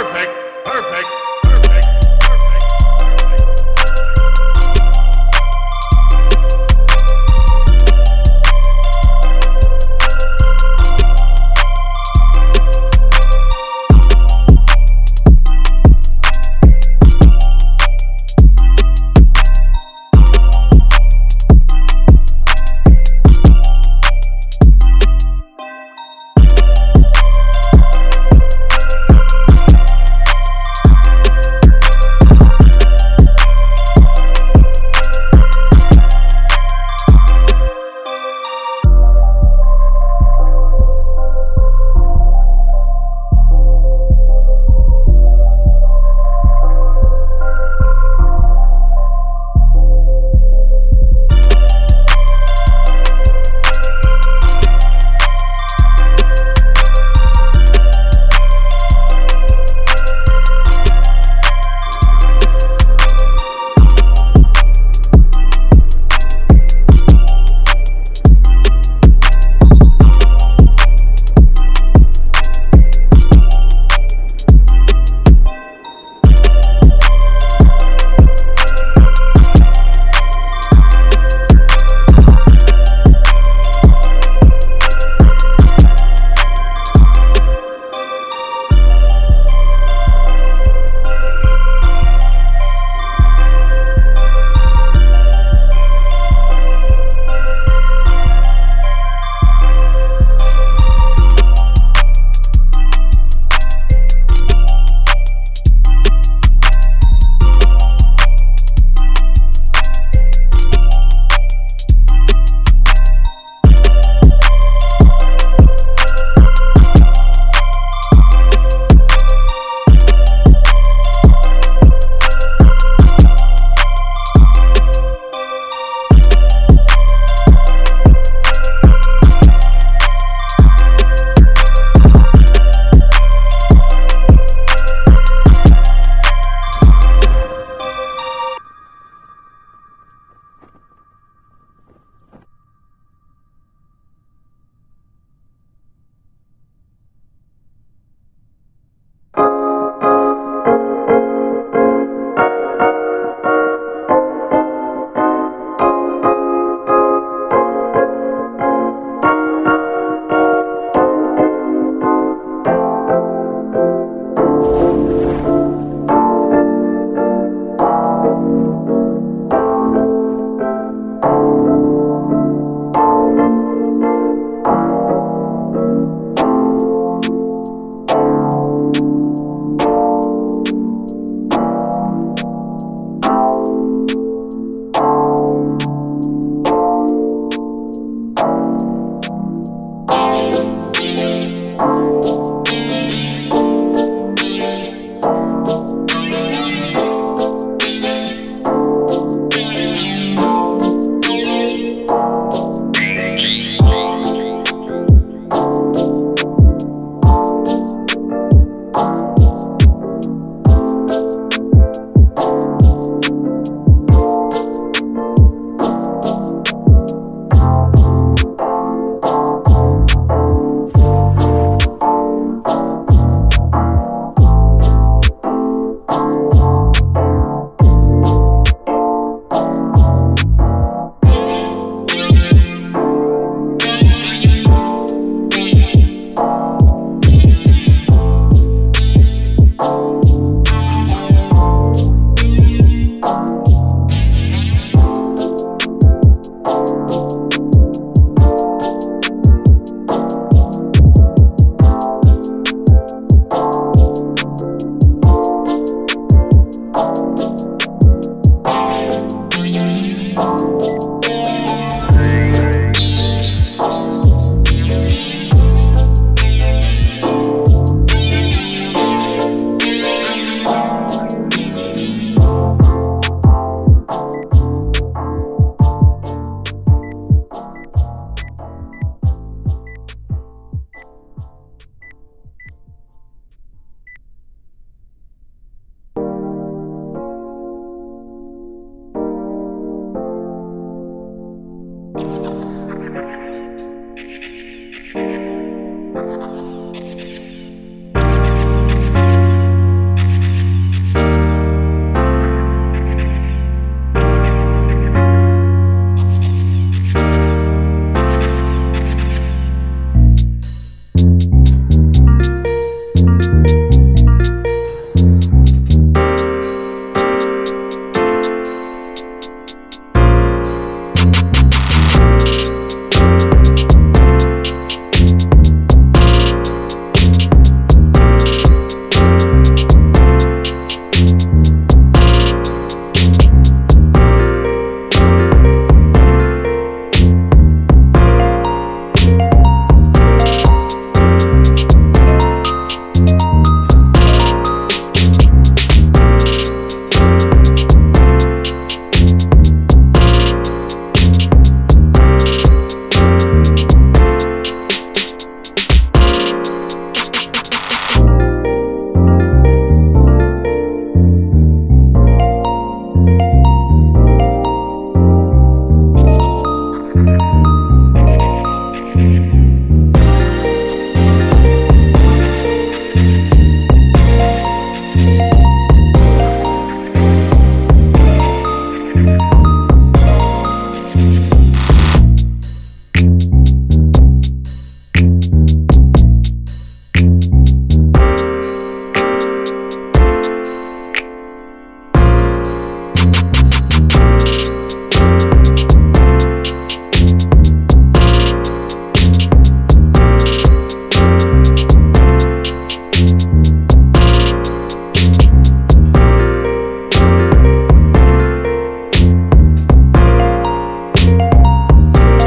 Perfect. Perfect.